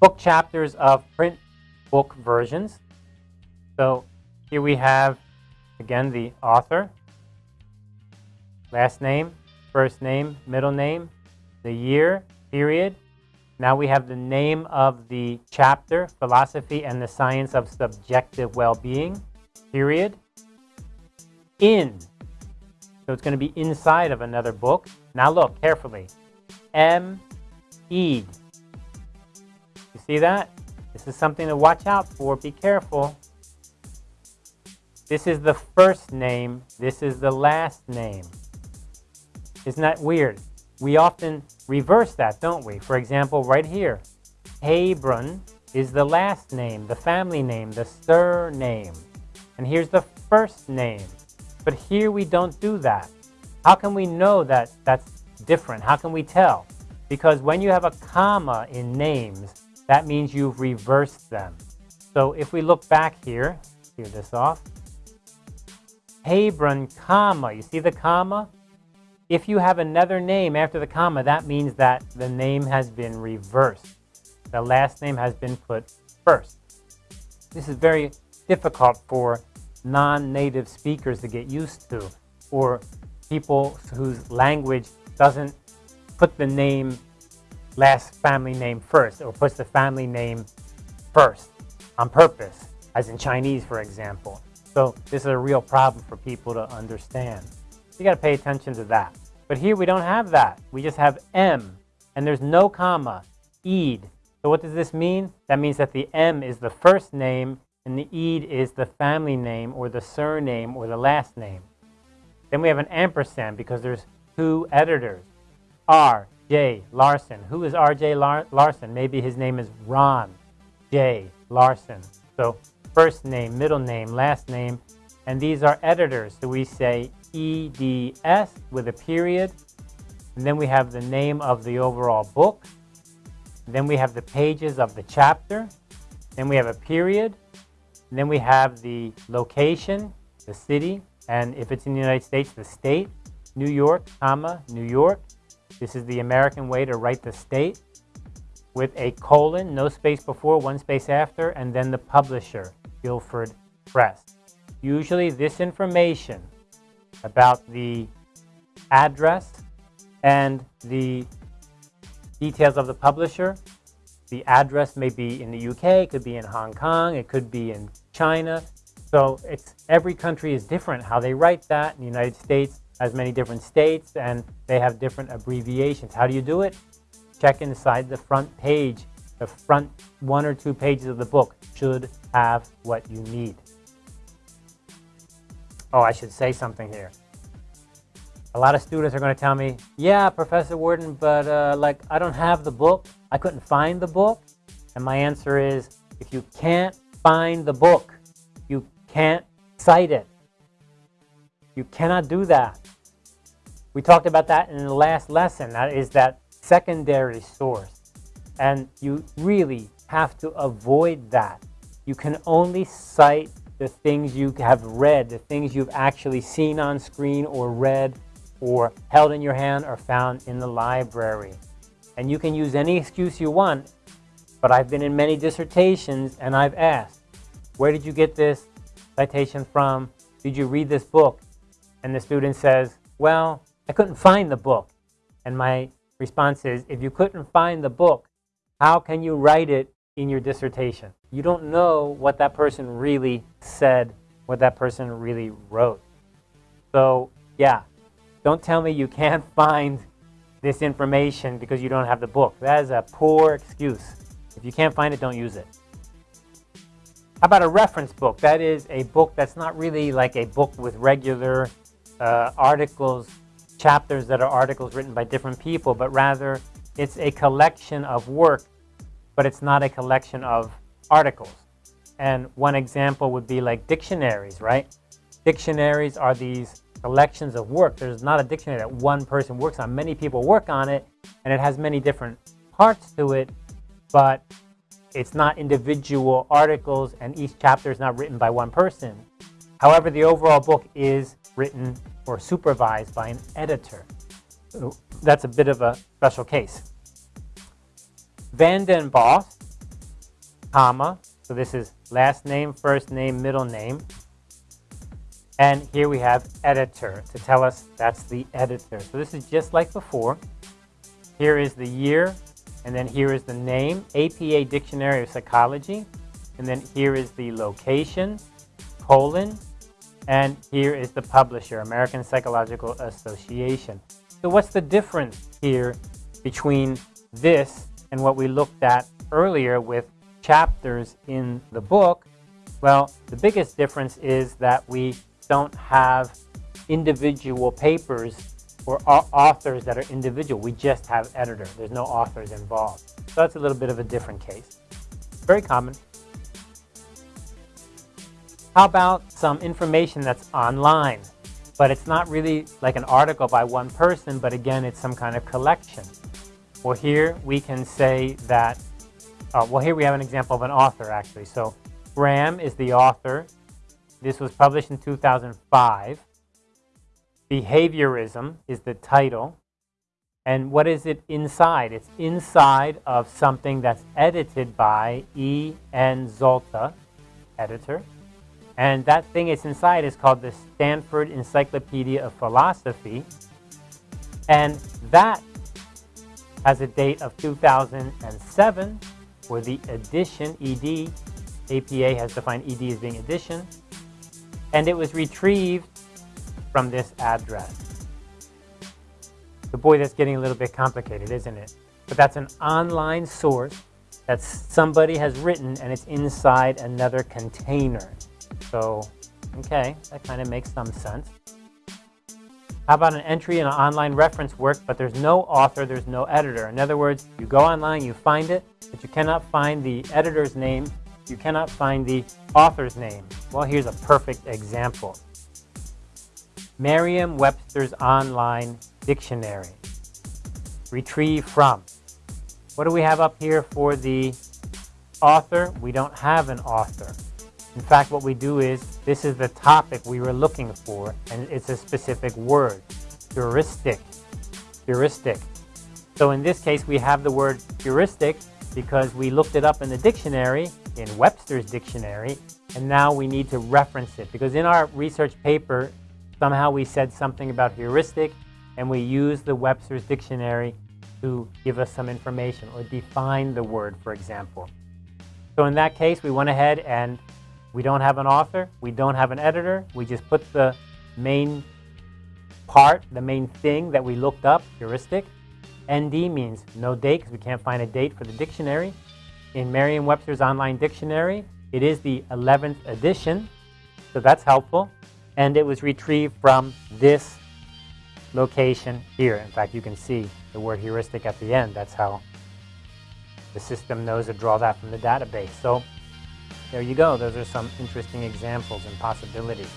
book chapters of print book versions. So here we have, again, the author, last name, first name, middle name, the year, period. Now we have the name of the chapter, Philosophy and the Science of Subjective Well-Being, period. In, so it's going to be inside of another book. Now look carefully. M, E. See that? This is something to watch out for. Be careful. This is the first name. This is the last name. Isn't that weird? We often reverse that, don't we? For example, right here, Haybron is the last name, the family name, the surname. And here's the first name. But here we don't do that. How can we know that that's different? How can we tell? Because when you have a comma in names, that means you've reversed them. So if we look back here, clear this off, Haybron, comma, you see the comma? If you have another name after the comma, that means that the name has been reversed. The last name has been put first. This is very difficult for non-native speakers to get used to, or people whose language doesn't put the name last family name first, or puts the family name first on purpose, as in Chinese, for example. So this is a real problem for people to understand. You got to pay attention to that. But here we don't have that. We just have M, and there's no comma, Eid. So what does this mean? That means that the M is the first name, and the Eid is the family name, or the surname, or the last name. Then we have an ampersand because there's two editors. R, J, Larsen. Who is R.J. Lar Larsen? Maybe his name is Ron J. Larsen. So first name, middle name, last name, and these are editors. So we say EDS with a period, and then we have the name of the overall book, then we have the pages of the chapter, then we have a period, then we have the location, the city, and if it's in the United States, the state, New York, comma, New York. This is the American way to write the state with a colon, no space before, one space after, and then the publisher. Guilford Press. Usually this information about the address and the details of the publisher, the address may be in the UK, it could be in Hong Kong, it could be in China. So it's every country is different how they write that. In the United States has many different states and they have different abbreviations. How do you do it? Check inside the front page the front one or two pages of the book should have what you need. Oh, I should say something here. A lot of students are going to tell me, yeah, Professor Worden, but uh, like I don't have the book. I couldn't find the book. And my answer is, if you can't find the book, you can't cite it. You cannot do that. We talked about that in the last lesson. That is that secondary source. And you really have to avoid that. You can only cite the things you have read, the things you've actually seen on screen or read or held in your hand or found in the library. And you can use any excuse you want, but I've been in many dissertations and I've asked, where did you get this citation from? Did you read this book? And the student says, well, I couldn't find the book. And my response is, if you couldn't find the book, how can you write it in your dissertation? You don't know what that person really said, what that person really wrote. So yeah, don't tell me you can't find this information because you don't have the book. That is a poor excuse. If you can't find it, don't use it. How about a reference book? That is a book that's not really like a book with regular uh, articles, chapters that are articles written by different people, but rather it's a collection of work, but it's not a collection of articles. And one example would be like dictionaries, right? Dictionaries are these collections of work. There's not a dictionary that one person works on. Many people work on it, and it has many different parts to it, but it's not individual articles, and each chapter is not written by one person. However, the overall book is written or supervised by an editor that's a bit of a special case. VandenBos comma. So this is last name, first name, middle name. And here we have editor to tell us that's the editor. So this is just like before. Here is the year, and then here is the name, APA Dictionary of Psychology. And then here is the location, colon, and here is the publisher, American Psychological Association. So what's the difference here between this and what we looked at earlier with chapters in the book? Well, the biggest difference is that we don't have individual papers or authors that are individual. We just have editor. There's no authors involved. So that's a little bit of a different case. Very common. How about some information that's online? But it's not really like an article by one person, but again, it's some kind of collection. Well, here we can say that, uh, well, here we have an example of an author, actually. So Graham is the author. This was published in 2005. Behaviorism is the title. And what is it inside? It's inside of something that's edited by E. N. Zalta, editor. And that thing it's inside is called the Stanford Encyclopedia of Philosophy. And that has a date of 2007 for the edition, ED. APA has defined ED as being edition and it was retrieved from this address. The boy, that's getting a little bit complicated, isn't it? But that's an online source that somebody has written and it's inside another container. So, okay, that kind of makes some sense. How about an entry in an online reference work, but there's no author, there's no editor. In other words, you go online, you find it, but you cannot find the editor's name you cannot find the author's name. Well, here's a perfect example. Merriam-Webster's Online Dictionary. Retrieve from. What do we have up here for the author? We don't have an author. In fact, what we do is, this is the topic we were looking for, and it's a specific word, heuristic, heuristic. So in this case, we have the word heuristic because we looked it up in the dictionary, in Webster's dictionary, and now we need to reference it. Because in our research paper, somehow we said something about heuristic, and we used the Webster's dictionary to give us some information or define the word, for example. So in that case, we went ahead and we don't have an author, we don't have an editor, we just put the main part, the main thing that we looked up, heuristic. ND means no date because we can't find a date for the dictionary in Merriam-Webster's online dictionary. It is the 11th edition, so that's helpful. And it was retrieved from this location here. In fact, you can see the word heuristic at the end. That's how the system knows to draw that from the database. So there you go. Those are some interesting examples and possibilities.